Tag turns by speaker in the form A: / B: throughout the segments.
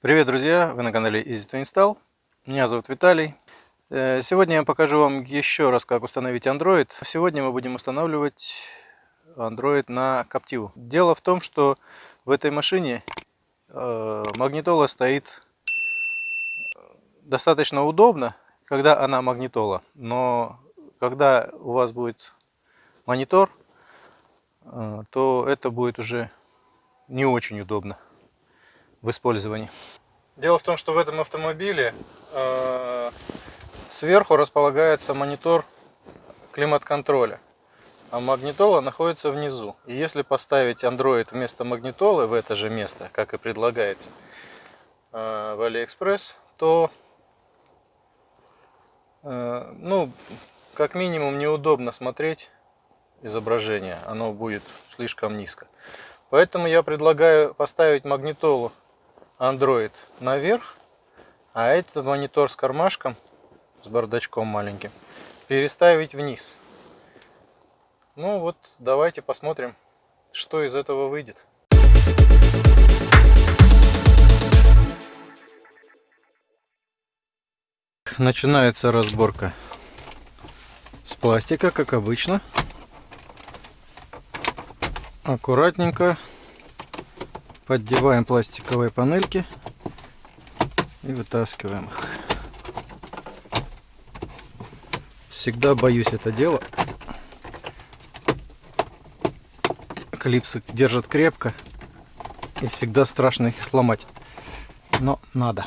A: Привет, друзья! Вы на канале Easy to Install. Меня зовут Виталий. Э, сегодня я покажу вам еще раз, как установить Android. Сегодня мы будем устанавливать Android на Captiva. Дело в том, что в этой машине э, магнитола стоит э, достаточно удобно, когда она магнитола. Но когда у вас будет монитор, то это будет уже не очень удобно в использовании. Дело в том, что в этом автомобиле э, сверху располагается монитор климат-контроля, а магнитола находится внизу. И если поставить Android вместо магнитолы в это же место, как и предлагается э, в AliExpress, то э, ну, как минимум неудобно смотреть изображение, оно будет слишком низко. Поэтому я предлагаю поставить магнитолу Android наверх, а этот монитор с кармашком, с бардачком маленьким, переставить вниз. Ну вот, давайте посмотрим, что из этого выйдет. Начинается разборка с пластика, как обычно. Аккуратненько Поддеваем пластиковые панельки и вытаскиваем их. Всегда боюсь это дело. Клипсы держат крепко и всегда страшно их сломать. Но надо.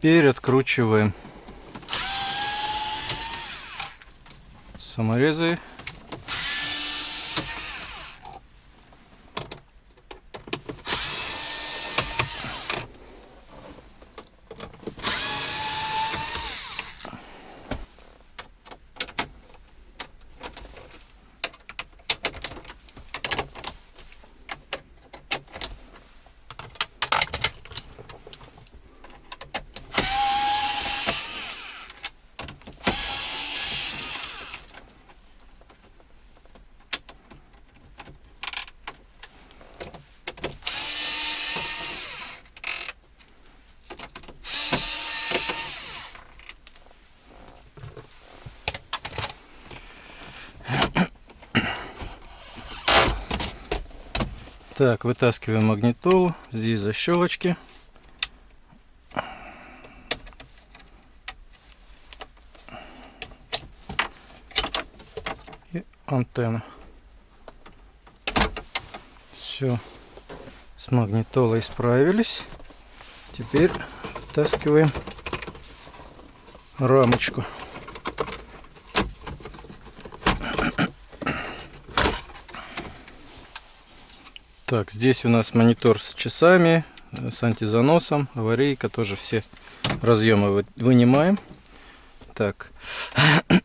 A: Теперь откручиваем саморезы Так, вытаскиваем магнитолу. Здесь защелочки. И антенна. Все. С магнитолой справились. Теперь вытаскиваем рамочку. Так, здесь у нас монитор с часами, э, с антизаносом, аварийка, тоже все разъемы вынимаем. Так.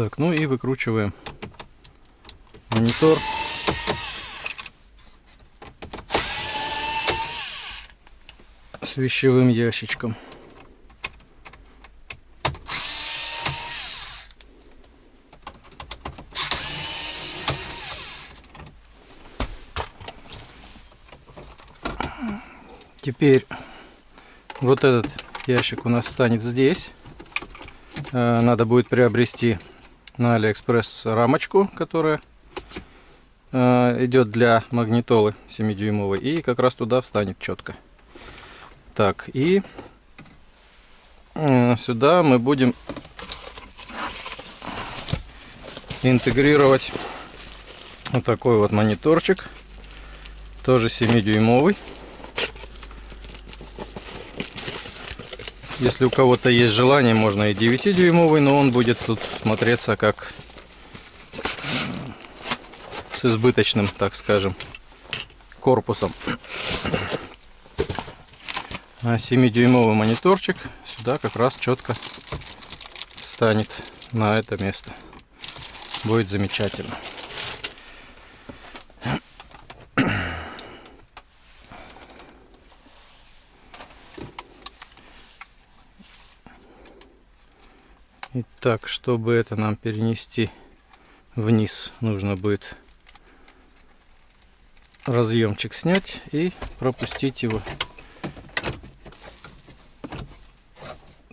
A: Так, ну и выкручиваем монитор. С вещевым ящичком. Теперь вот этот ящик у нас станет здесь. Э, надо будет приобрести на Алиэкспресс рамочку, которая э, идет для магнитолы 7-дюймовой. И как раз туда встанет четко. Так, и э, сюда мы будем интегрировать вот такой вот мониторчик. Тоже 7-дюймовый. Если у кого-то есть желание, можно и 9-дюймовый, но он будет тут смотреться как с избыточным, так скажем, корпусом. А 7-дюймовый мониторчик сюда как раз четко встанет на это место. Будет замечательно. Итак, чтобы это нам перенести вниз, нужно будет разъемчик снять и пропустить его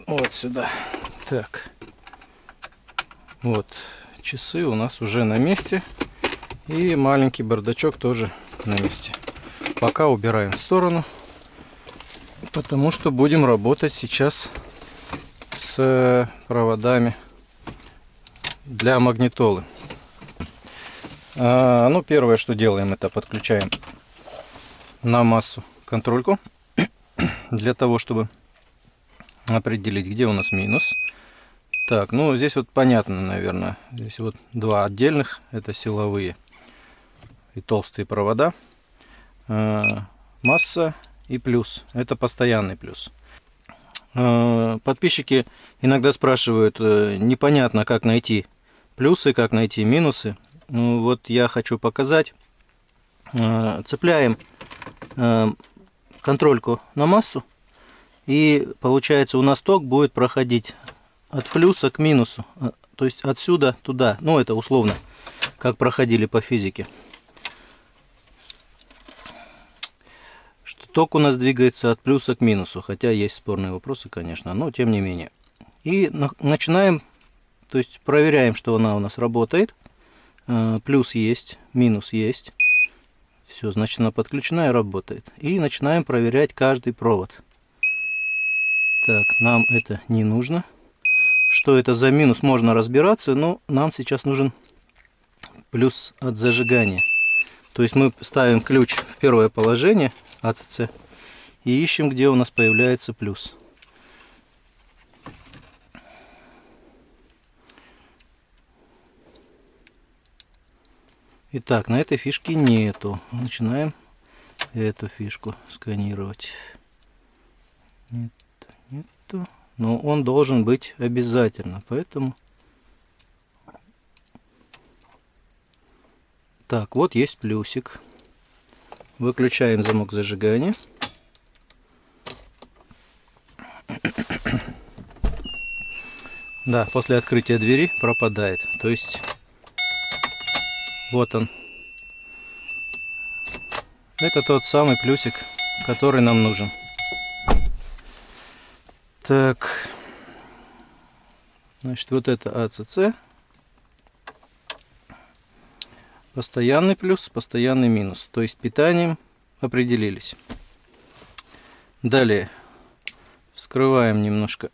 A: вот сюда. Так, вот часы у нас уже на месте и маленький бардачок тоже на месте. Пока убираем в сторону, потому что будем работать сейчас с проводами для магнитолы. А, ну, первое, что делаем, это подключаем на массу контрольку для того, чтобы определить, где у нас минус. Так, ну здесь вот понятно, наверное. Здесь вот два отдельных, это силовые и толстые провода. А, масса и плюс, это постоянный плюс. Э, подписчики иногда спрашивают, э, непонятно, как найти плюсы, как найти минусы. Ну, вот я хочу показать. Э, цепляем контрольку на массу. И получается у нас ток будет проходить от плюса к минусу. То есть отсюда туда. Ну это условно, как проходили по физике. Ток у нас двигается от плюса к минусу, хотя есть спорные вопросы, конечно, но тем не менее. И начинаем, то есть проверяем, что она у нас работает. Э, плюс есть, минус есть. Все, значит она подключена и работает. И начинаем проверять каждый провод. Так, нам это не нужно. Что это за минус, можно разбираться, но нам сейчас нужен плюс от зажигания. То есть мы ставим ключ в первое положение АЦЦ и ищем, где у нас появляется плюс. Итак, на этой фишке нету. Начинаем эту фишку сканировать. Нет, нету. Но он должен быть обязательно, поэтому Так, вот есть плюсик. Выключаем замок зажигания. Да, после открытия двери пропадает. То есть, вот он. Это тот самый плюсик, который нам нужен. Так. Значит, вот это АЦЦ. Постоянный плюс, постоянный минус. То есть питанием определились. Далее вскрываем немножко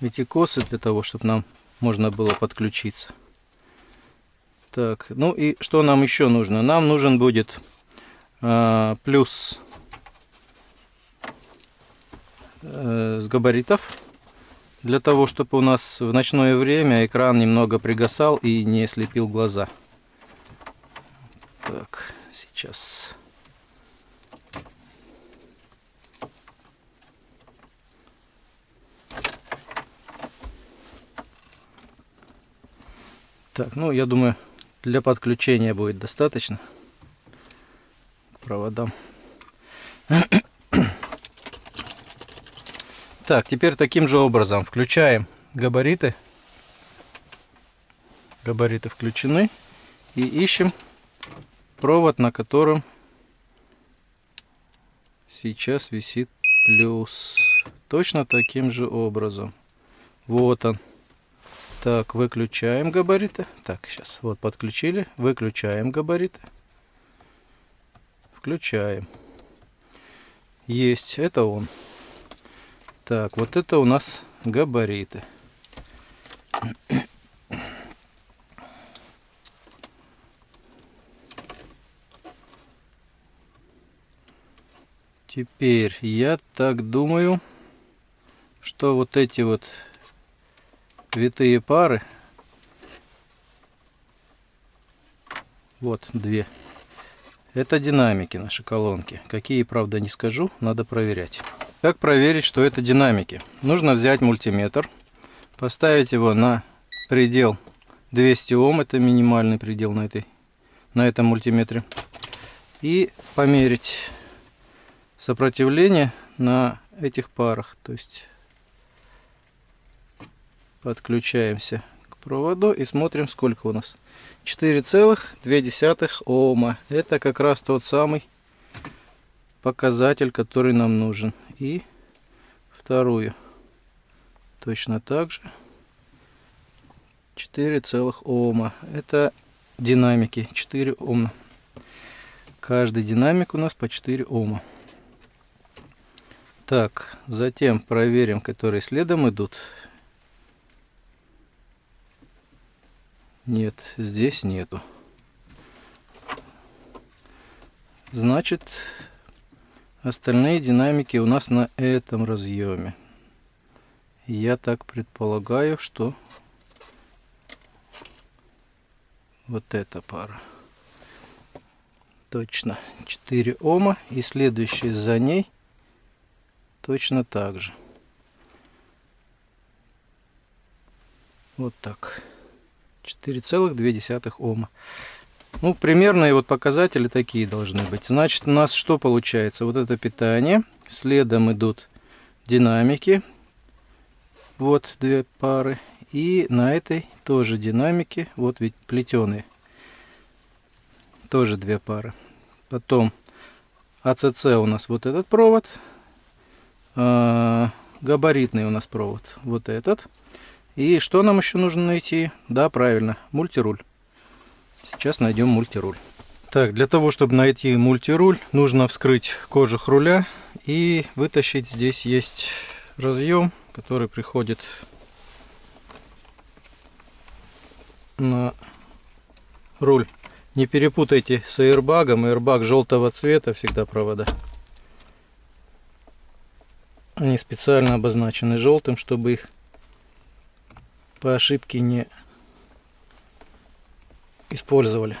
A: эти косы для того, чтобы нам можно было подключиться. Так, ну и что нам еще нужно? Нам нужен будет э, плюс э, с габаритов для того, чтобы у нас в ночное время экран немного пригасал и не слепил глаза. Так, сейчас... Так, ну я думаю, для подключения будет достаточно к проводам. Так, теперь таким же образом включаем габариты. Габариты включены. И ищем провод, на котором сейчас висит плюс. Точно таким же образом. Вот он. Так, выключаем габариты. Так, сейчас. Вот подключили. Выключаем габариты. Включаем. Есть. Это он. Так, вот это у нас габариты. Теперь я так думаю, что вот эти вот витые пары, вот две, это динамики наши колонки. Какие, правда, не скажу, надо проверять. Как проверить, что это динамики? Нужно взять мультиметр, поставить его на предел 200 Ом, это минимальный предел на, этой, на этом мультиметре, и померить сопротивление на этих парах. То есть подключаемся к проводу и смотрим, сколько у нас. 4,2 Ома. Это как раз тот самый показатель, который нам нужен. И вторую. Точно так же. 4 целых Ома. Это динамики. 4 Ома. Каждый динамик у нас по 4 Ома. Так, затем проверим, которые следом идут. Нет, здесь нету. Значит, остальные динамики у нас на этом разъеме. Я так предполагаю, что вот эта пара. Точно. 4 Ома. И следующий за ней точно так же. Вот так. 4,2 Ома. Ну, примерные вот показатели такие должны быть. Значит, у нас что получается? Вот это питание. Следом идут динамики. Вот две пары. И на этой тоже динамики. Вот ведь плетеные. Тоже две пары. Потом АЦЦ у нас вот этот провод. А, габаритный у нас провод вот этот. И что нам еще нужно найти? Да, правильно, мультируль. Сейчас найдем мультируль. Так, для того, чтобы найти мультируль, нужно вскрыть кожух руля и вытащить. Здесь есть разъем, который приходит на руль. Не перепутайте с аэрбагом. Аэрбаг желтого цвета всегда провода. Они специально обозначены желтым, чтобы их по ошибке не использовали.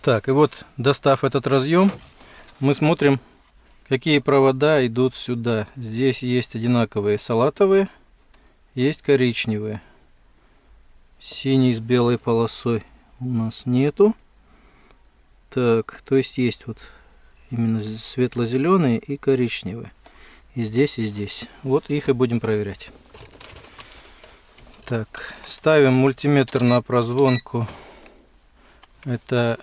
A: Так, и вот достав этот разъем, мы смотрим, какие провода идут сюда. Здесь есть одинаковые салатовые есть коричневые. Синий с белой полосой у нас нету. Так, то есть есть вот именно светло-зеленые и коричневые. И здесь, и здесь. Вот их и будем проверять. Так, ставим мультиметр на прозвонку. Это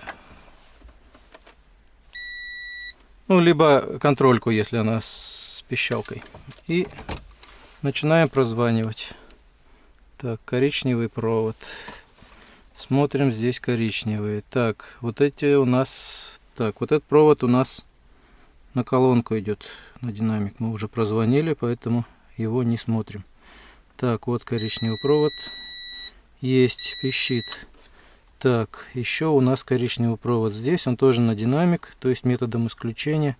A: ну, либо контрольку, если она с пищалкой. И Начинаем прозванивать. Так, коричневый провод. Смотрим, здесь коричневые. Так, вот эти у нас... Так, вот этот провод у нас на колонку идет, на динамик. Мы уже прозвонили, поэтому его не смотрим. Так, вот коричневый провод. Есть, пищит. Так, еще у нас коричневый провод здесь. Он тоже на динамик, то есть методом исключения.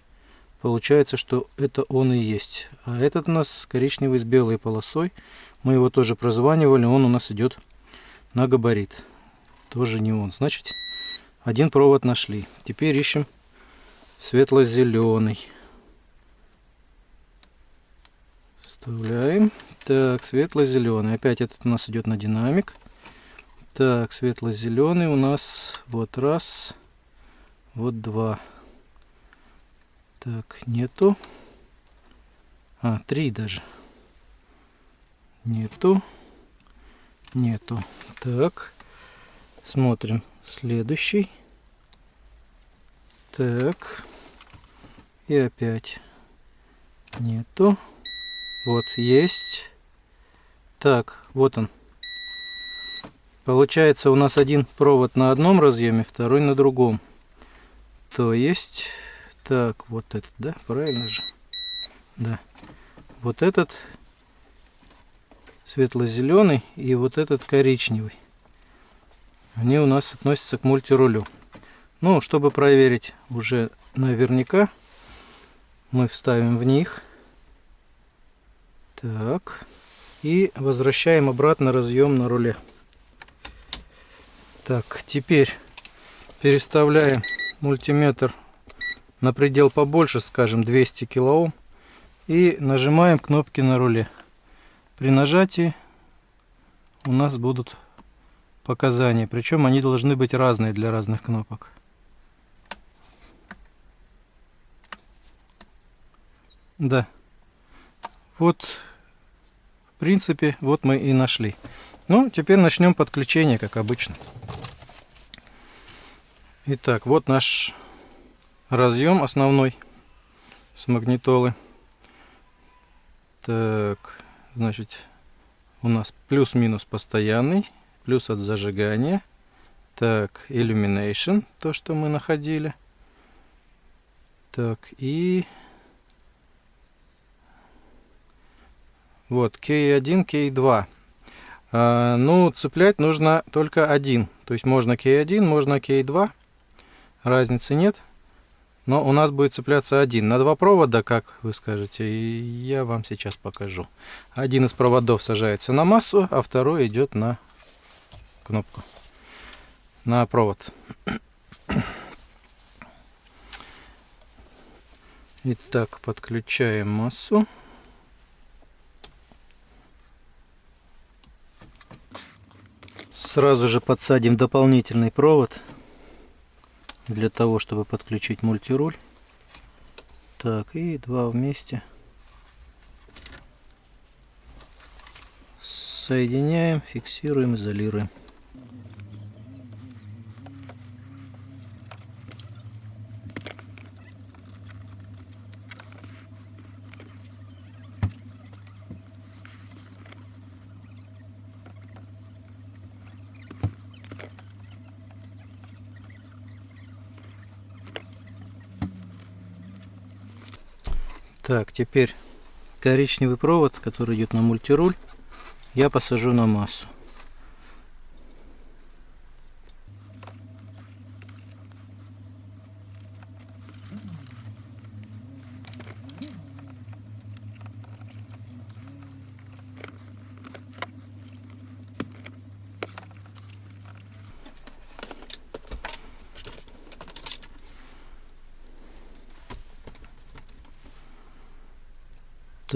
A: Получается, что это он и есть. А этот у нас коричневый с белой полосой. Мы его тоже прозванивали. Он у нас идет на габарит. Тоже не он. Значит, один провод нашли. Теперь ищем светло-зеленый. Вставляем. Так, светло-зеленый. Опять этот у нас идет на динамик. Так, светло-зеленый у нас вот раз, вот два. Так, нету. А, три даже. Нету. Нету. Так. Смотрим. Следующий. Так. И опять. Нету. Вот, есть. Так, вот он. Получается у нас один провод на одном разъеме, второй на другом. То есть, так, вот этот, да, правильно же? Да. Вот этот светло-зеленый и вот этот коричневый. Они у нас относятся к мультирулю. Ну, чтобы проверить уже наверняка, мы вставим в них. Так. И возвращаем обратно разъем на руле. Так, теперь переставляем мультиметр на предел побольше, скажем 200 килоом. И нажимаем кнопки на руле. При нажатии у нас будут показания. Причем они должны быть разные для разных кнопок. Да. Вот, в принципе, вот мы и нашли. Ну, теперь начнем подключение, как обычно. Итак, вот наш разъем основной с магнитолы. Так, значит, у нас плюс-минус постоянный, плюс от зажигания. Так, illumination, то, что мы находили. Так, и вот K1, K2. А, ну, цеплять нужно только один. То есть можно K1, можно K2 разницы нет. Но у нас будет цепляться один. На два провода, как вы скажете, я вам сейчас покажу. Один из проводов сажается на массу, а второй идет на кнопку. На провод. Итак, подключаем массу. Сразу же подсадим дополнительный провод для того, чтобы подключить мультируль. Так, и два вместе. Соединяем, фиксируем, изолируем. Так, теперь коричневый провод, который идет на мультируль, я посажу на массу.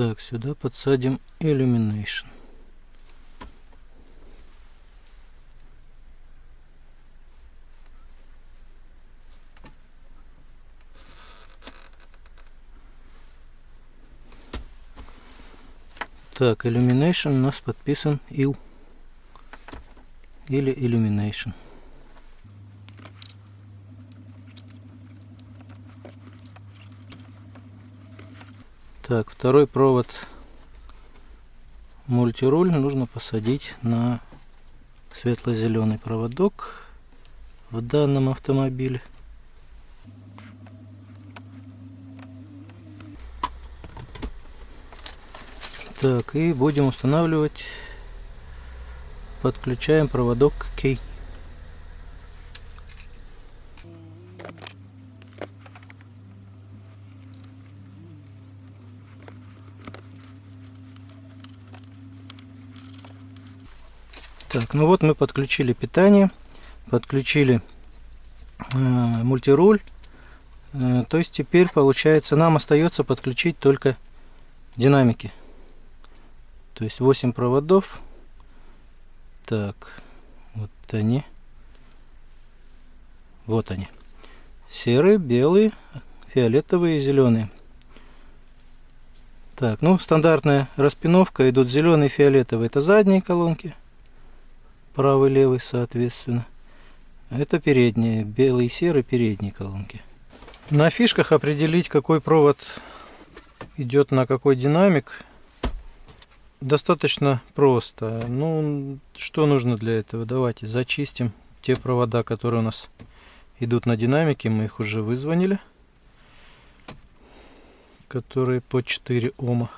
A: Так, сюда подсадим Illumination. Так, Illumination у нас подписан IL или Illumination. Так, второй провод мультируль нужно посадить на светло-зеленый проводок в данном автомобиле. Так, и будем устанавливать, подключаем проводок к кей. Так, ну вот мы подключили питание, подключили э, мультируль. Э, то есть теперь получается нам остается подключить только динамики. То есть 8 проводов. Так, вот они. Вот они. Серые, белые, фиолетовые и зеленые. Так, ну стандартная распиновка. Идут зеленый, фиолетовый. Это задние колонки. Правый, левый, соответственно. Это передние. Белый и серый передние колонки. На фишках определить, какой провод идет на какой динамик, достаточно просто. Ну, что нужно для этого? Давайте зачистим те провода, которые у нас идут на динамике. Мы их уже вызвонили которые по 4 Ома.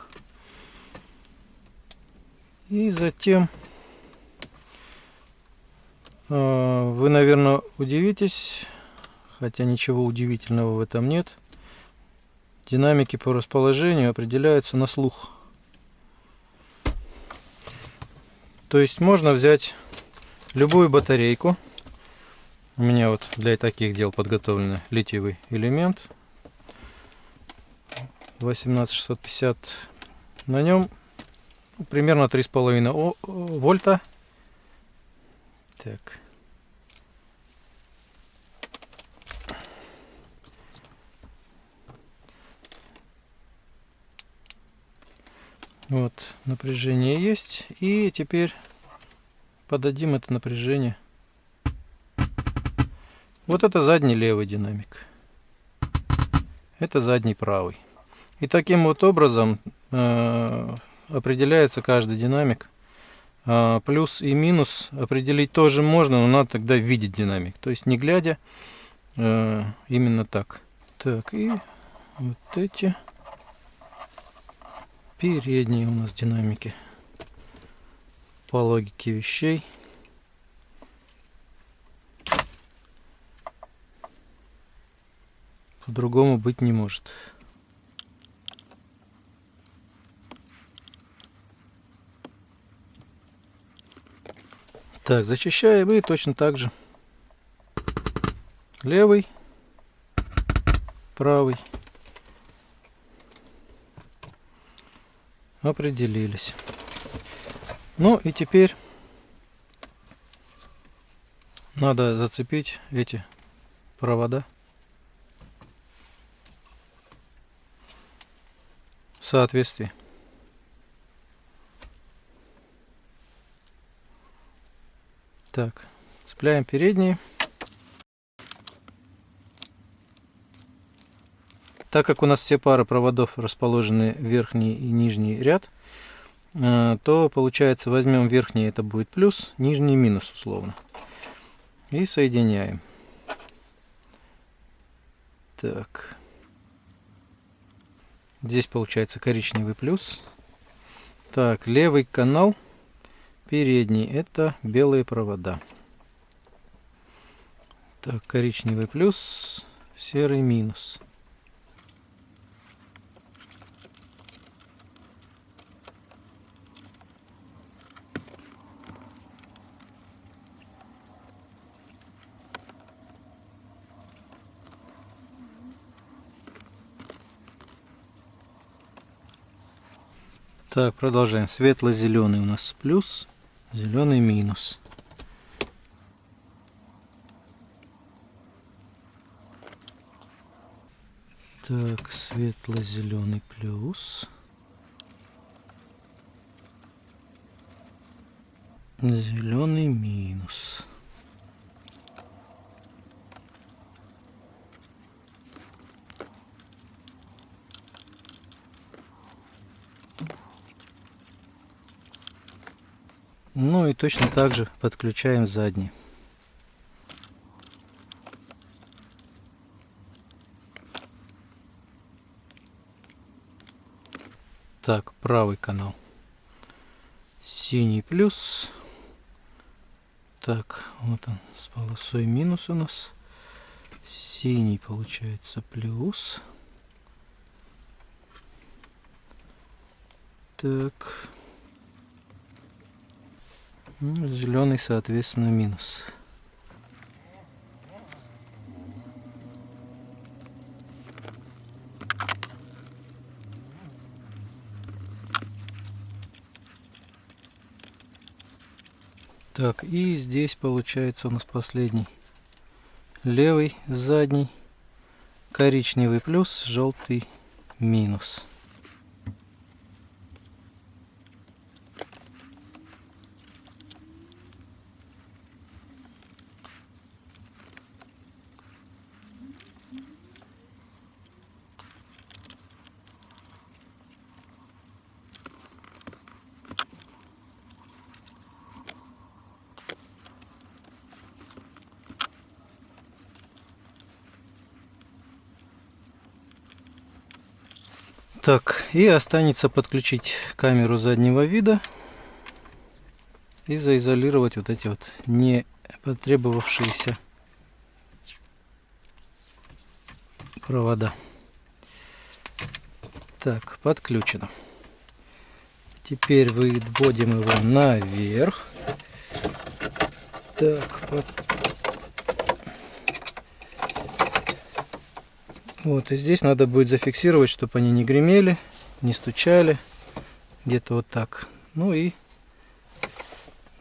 A: И затем вы, наверное, удивитесь, хотя ничего удивительного в этом нет. Динамики по расположению определяются на слух. То есть можно взять любую батарейку. У меня вот для таких дел подготовлен литиевый элемент 18650 на нем примерно 3,5 вольта так. Вот напряжение есть и теперь подадим это напряжение. Вот это задний левый динамик. Это задний правый. И таким вот образом э, определяется каждый динамик. А плюс и минус определить тоже можно, но надо тогда видеть динамик. То есть не глядя, э, именно так. Так, и вот эти передние у нас динамики. По логике вещей. По-другому быть не может. Так, зачищаем и точно так же. Левый, правый. Определились. Ну и теперь надо зацепить эти провода. Соответствии. Так, цепляем передние. Так как у нас все пары проводов расположены верхний и нижний ряд, э, то получается возьмем верхний, это будет плюс, нижний минус условно. И соединяем. Так. Здесь получается коричневый плюс. Так, левый канал передний это белые провода. Так, коричневый плюс, серый минус. Так, продолжаем. Светло-зеленый у нас плюс, зеленый минус. Так, светло-зеленый плюс. Зеленый минус. Ну и точно так же подключаем задний. Так, правый канал. Синий плюс. Так, вот он с полосой минус у нас. Синий получается плюс. Так. Ну, зеленый, соответственно, минус. Так, и здесь получается у нас последний. Левый, задний, коричневый плюс, желтый минус. Так, и останется подключить камеру заднего вида и заизолировать вот эти вот не потребовавшиеся провода. Так, подключено. Теперь выводим его наверх. Так, под... Вот, и здесь надо будет зафиксировать, чтобы они не гремели, не стучали. Где-то вот так. Ну и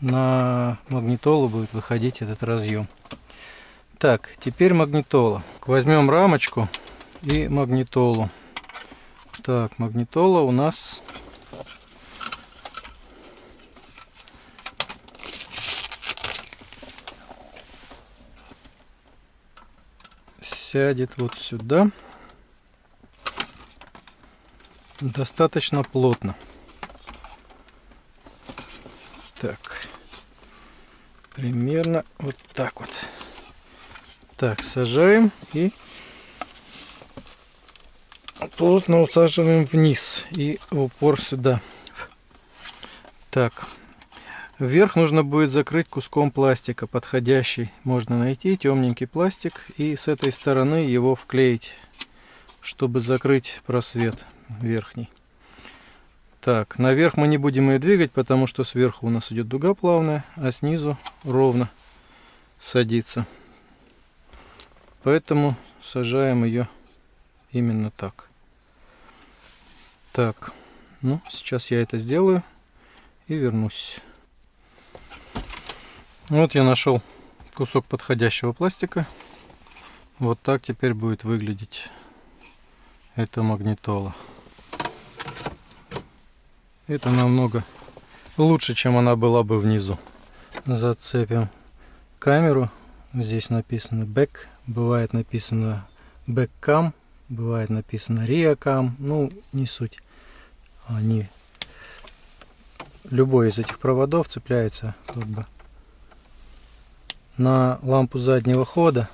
A: на магнитолу будет выходить этот разъем. Так, теперь магнитола. Возьмем рамочку и магнитолу. Так, магнитола у нас сядет вот сюда достаточно плотно. Так, примерно вот так вот. Так, сажаем и плотно усаживаем вниз и в упор сюда. Так, Вверх нужно будет закрыть куском пластика подходящий. Можно найти темненький пластик и с этой стороны его вклеить, чтобы закрыть просвет верхний. Так, наверх мы не будем ее двигать, потому что сверху у нас идет дуга плавная, а снизу ровно садится. Поэтому сажаем ее именно так. Так, ну сейчас я это сделаю и вернусь. Вот я нашел кусок подходящего пластика. Вот так теперь будет выглядеть эта магнитола. Это намного лучше, чем она была бы внизу. Зацепим камеру. Здесь написано back, бывает написано backcam, бывает написано reacam. Ну, не суть. Они любой из этих проводов цепляется как бы на лампу заднего хода.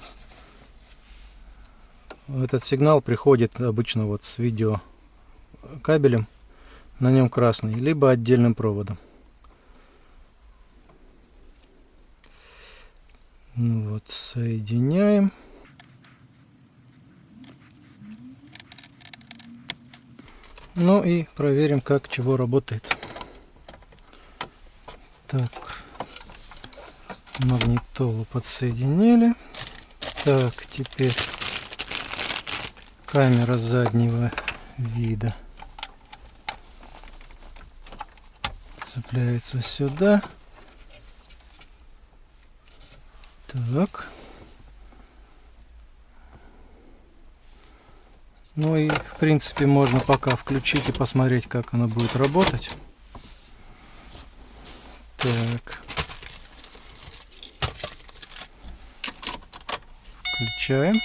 A: Этот сигнал приходит обычно вот с видео кабелем на нем красный либо отдельным проводом. Ну вот соединяем. Ну и проверим как чего работает. Так магнитолу подсоединили. Так, теперь камера заднего вида цепляется сюда. Так. Ну и в принципе можно пока включить и посмотреть, как она будет работать. Так. Включаем.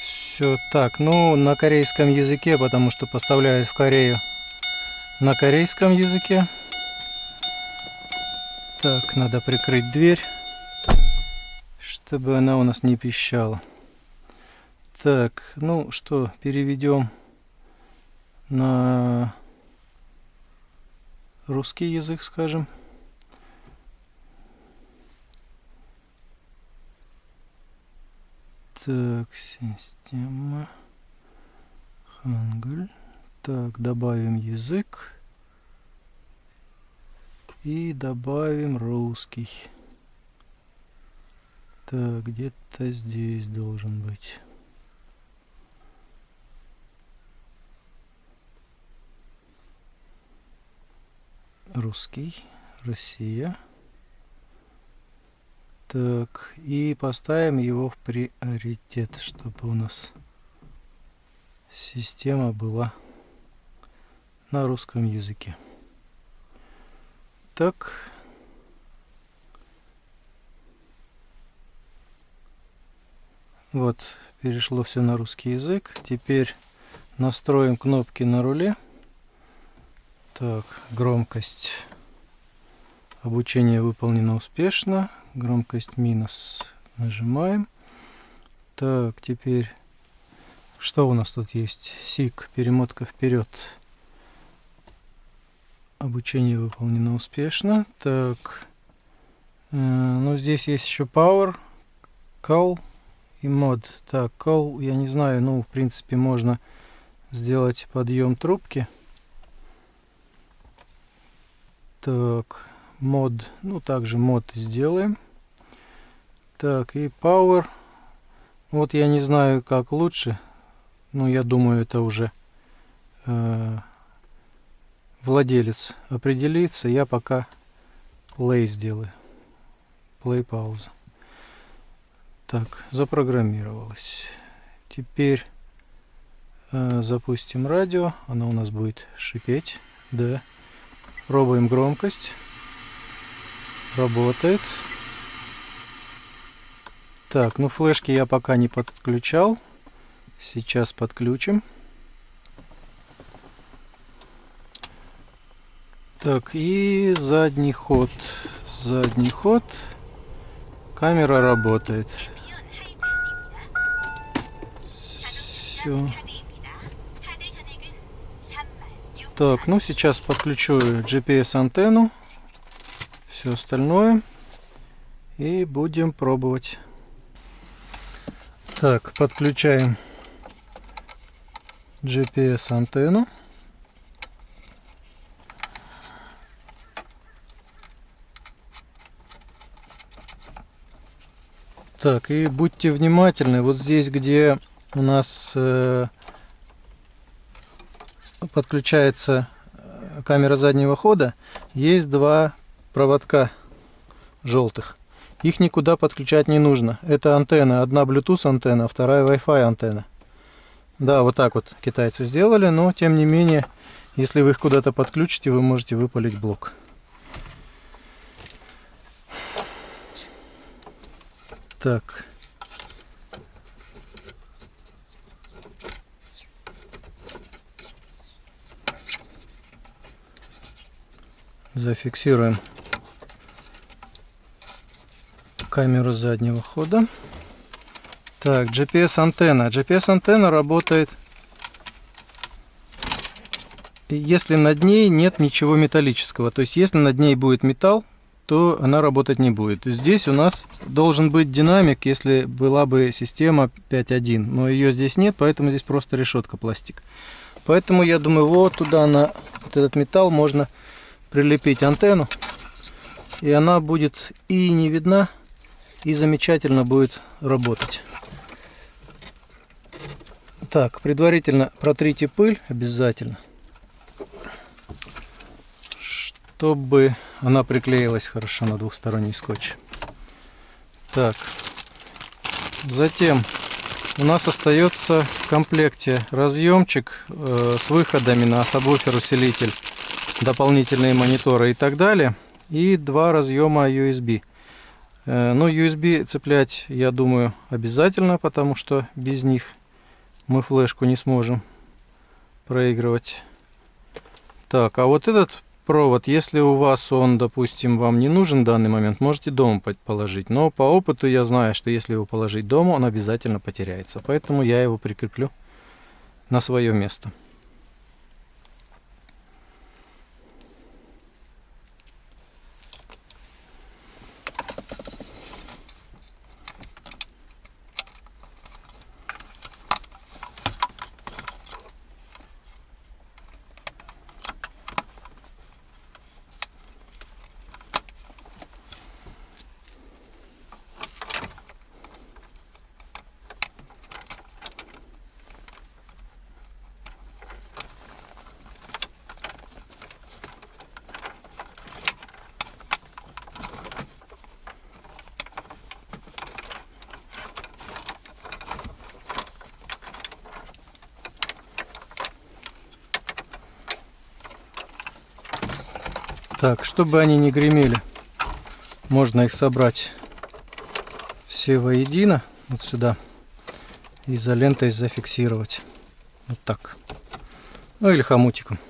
A: Все так, ну на корейском языке, потому что поставляют в Корею на корейском языке. Так, надо прикрыть дверь, чтобы она у нас не пищала. Так, ну что, переведем на русский язык, скажем. Так, система. Хангуль. Так, добавим язык. И добавим русский. Так, где-то здесь должен быть. Русский, Россия. Так, и поставим его в приоритет, чтобы у нас система была на русском языке. Так. Вот, перешло все на русский язык. Теперь настроим кнопки на руле. Так, громкость. Обучение выполнено успешно громкость минус нажимаем. Так, теперь что у нас тут есть? СИК, перемотка вперед. Обучение выполнено успешно. Так, э, ну здесь есть еще Power, Call и Mod. Так, Call, я не знаю, ну в принципе можно сделать подъем трубки. Так, мод, ну также мод сделаем. Так, и Power. Вот я не знаю, как лучше. Ну, я думаю, это уже э, владелец определится. Я пока play сделаю. Play пауза. Так, запрограммировалось. Теперь э, запустим радио. Оно у нас будет шипеть. Да. Пробуем громкость. Работает. Так, ну флешки я пока не подключал. Сейчас подключим. Так, и задний ход. Задний ход. Камера работает. Все. Так, ну сейчас подключу GPS антенну, все остальное и будем пробовать. Так, подключаем GPS антенну. Так, и будьте внимательны, вот здесь, где у нас э, подключается э, камера заднего хода, есть два проводка желтых. Их никуда подключать не нужно. Это антенна. Одна Bluetooth антенна, вторая Wi-Fi антенна. Да, вот так вот китайцы сделали, но тем не менее, если вы их куда-то подключите, вы можете выпалить блок. Так. Зафиксируем камеру заднего хода. Так, GPS антенна. GPS антенна работает, если над ней нет ничего металлического. То есть, если над ней будет металл, то она работать не будет. Здесь у нас должен быть динамик, если была бы система 5.1. Но ее здесь нет, поэтому здесь просто решетка пластик. Поэтому я думаю, вот туда на вот этот металл можно прилепить антенну. И она будет и не видна, и замечательно будет работать. Так, предварительно протрите пыль обязательно, чтобы она приклеилась хорошо на двухсторонний скотч. Так, затем у нас остается в комплекте разъемчик э, с выходами на сабвуфер усилитель, дополнительные мониторы и так далее, и два разъема USB. Э, но ну, USB цеплять, я думаю, обязательно, потому что без них мы флешку не сможем проигрывать. Так, а вот этот провод, если у вас он, допустим, вам не нужен в данный момент, можете дома положить. Но по опыту я знаю, что если его положить дома, он обязательно потеряется. Поэтому я его прикреплю на свое место. Так, чтобы они не гремели, можно их собрать все воедино, вот сюда, изолентой зафиксировать. Вот так. Ну или хомутиком.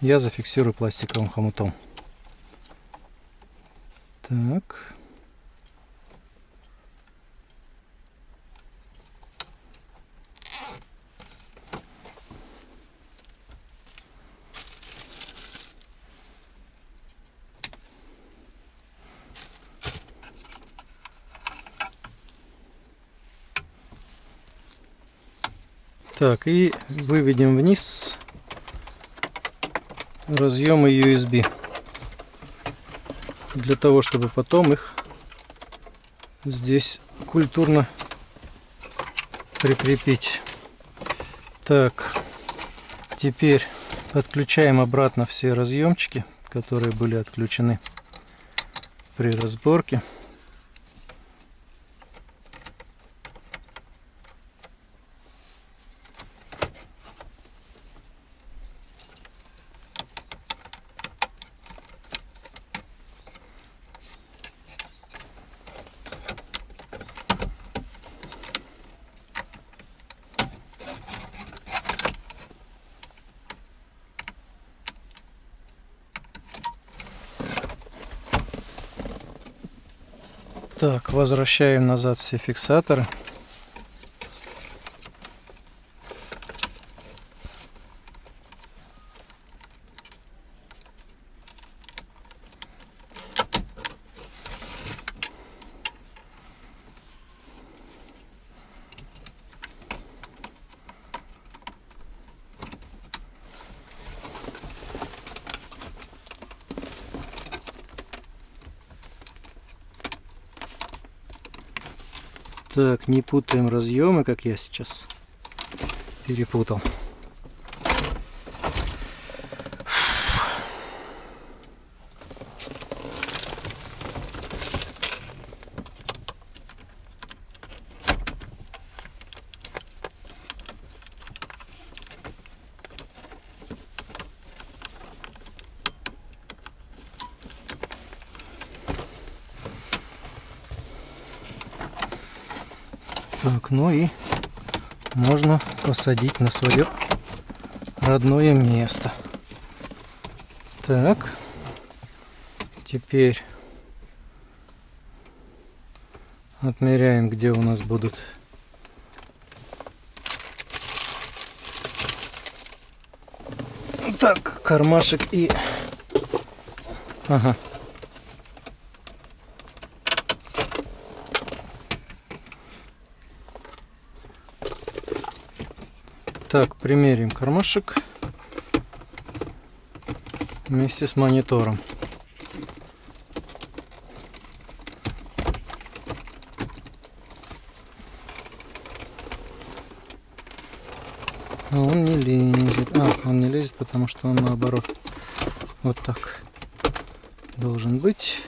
A: Я зафиксирую пластиковым хомутом. Так. Так, и выведем вниз разъемы USB. Для того, чтобы потом их здесь культурно прикрепить. Так, теперь подключаем обратно все разъемчики, которые были отключены при разборке. Так, возвращаем назад все фиксаторы. Так, не путаем разъемы, как я сейчас перепутал. Так, ну и можно посадить на свое родное место. Так, теперь отмеряем, где у нас будут так кармашек и ага Так, примерим кармашек вместе с монитором. Но он не лезет. А, он не лезет, потому что он наоборот. Вот так должен быть.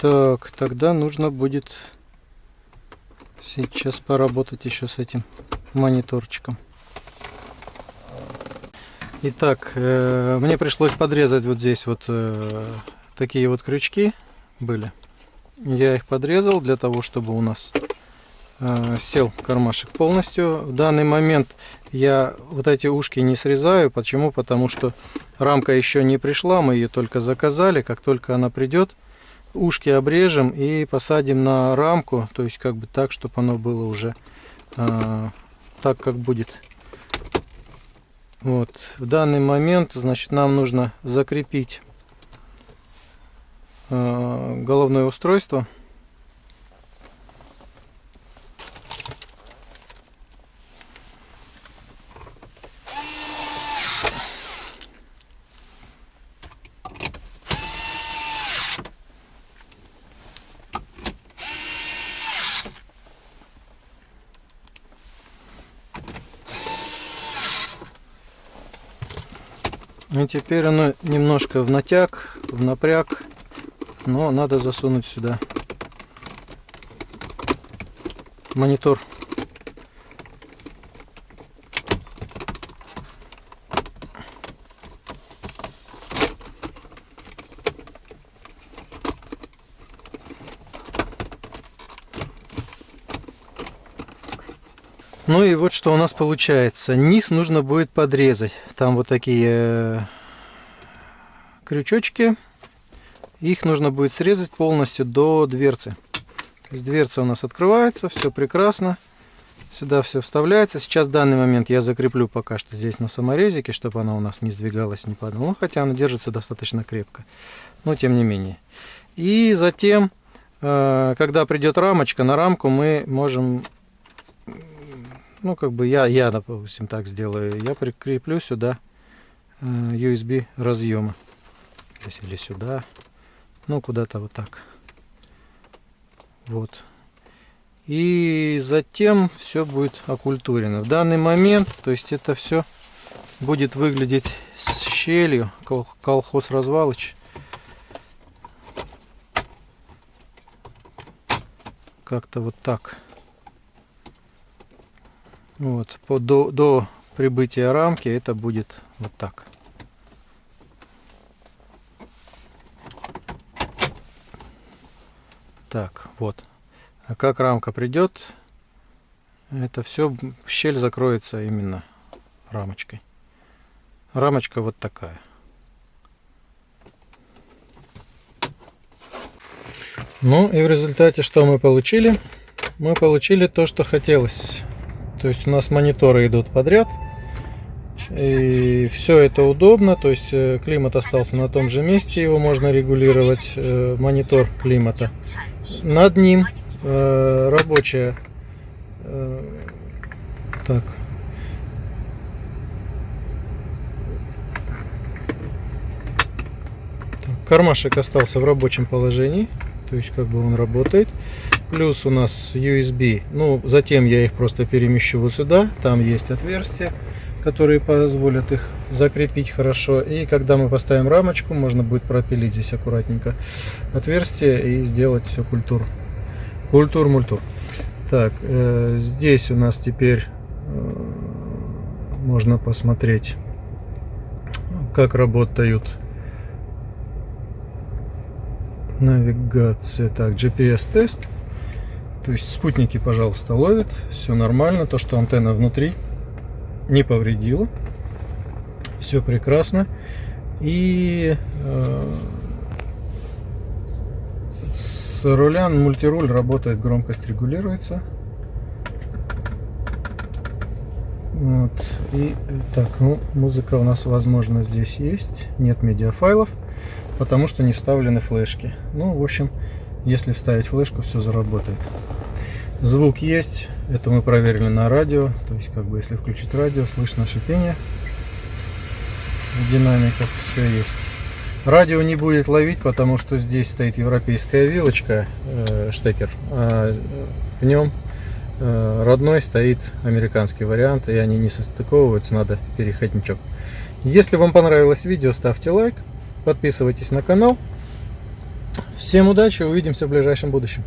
A: Так, тогда нужно будет сейчас поработать еще с этим мониторчиком. Итак, э, мне пришлось подрезать вот здесь вот э, такие вот крючки были. Я их подрезал для того, чтобы у нас э, сел кармашек полностью. В данный момент я вот эти ушки не срезаю. Почему? Потому что рамка еще не пришла, мы ее только заказали. Как только она придет, ушки обрежем и посадим на рамку, то есть как бы так, чтобы оно было уже э, так, как будет. Вот. В данный момент, значит, нам нужно закрепить э, головное устройство. И теперь оно немножко в натяг, в напряг, но надо засунуть сюда монитор. Вот что у нас получается. Низ нужно будет подрезать. Там вот такие э, крючочки. Их нужно будет срезать полностью до дверцы. То есть дверца у нас открывается, все прекрасно. Сюда все вставляется. Сейчас в данный момент я закреплю пока что здесь на саморезике, чтобы она у нас не сдвигалась, не падала. Ну, хотя она держится достаточно крепко. Но тем не менее. И затем, э, когда придет рамочка, на рамку мы можем, ну, как бы я, я допустим, так сделаю. Я прикреплю сюда э, USB разъемы. Или сюда. Ну, куда-то вот так. Вот и затем все будет окультурено. В данный момент, то есть это все будет выглядеть с щелью, колхоз развалыч. Как-то вот так. Вот, по, до, до прибытия рамки это будет вот так. Так, вот. А как рамка придет, это все, щель закроется именно рамочкой. Рамочка вот такая. Ну и в результате что мы получили? Мы получили то, что хотелось. То есть у нас мониторы идут подряд. И все это удобно, то есть э, климат остался на том же месте, его можно регулировать, э, монитор климата. Над ним э, рабочая. Так. Кармашек остался в рабочем положении. То есть как бы он работает. Плюс у нас USB. Ну, затем я их просто перемещу вот сюда. Там есть отверстия, которые позволят их закрепить хорошо. И когда мы поставим рамочку, можно будет пропилить здесь аккуратненько отверстие и сделать все культуру. Культур-мультур. Так, э, здесь у нас теперь э, можно посмотреть, как работают навигация. Так, GPS-тест. То есть спутники, пожалуйста, ловят. Все нормально. То, что антенна внутри не повредила. Все прекрасно. И э, руля мультируль работает, громкость регулируется. Вот. И так, ну, музыка у нас, возможно, здесь есть. Нет медиафайлов, потому что не вставлены флешки. Ну, в общем, если вставить флешку, все заработает. Звук есть, это мы проверили на радио. То есть, как бы, если включить радио, слышно шипение в динамиках, все есть. Радио не будет ловить, потому что здесь стоит европейская вилочка, э, штекер, а в нем э, родной стоит американский вариант, и они не состыковываются, надо переходничок. Если вам понравилось видео, ставьте лайк, подписывайтесь на канал. Всем удачи, увидимся в ближайшем будущем.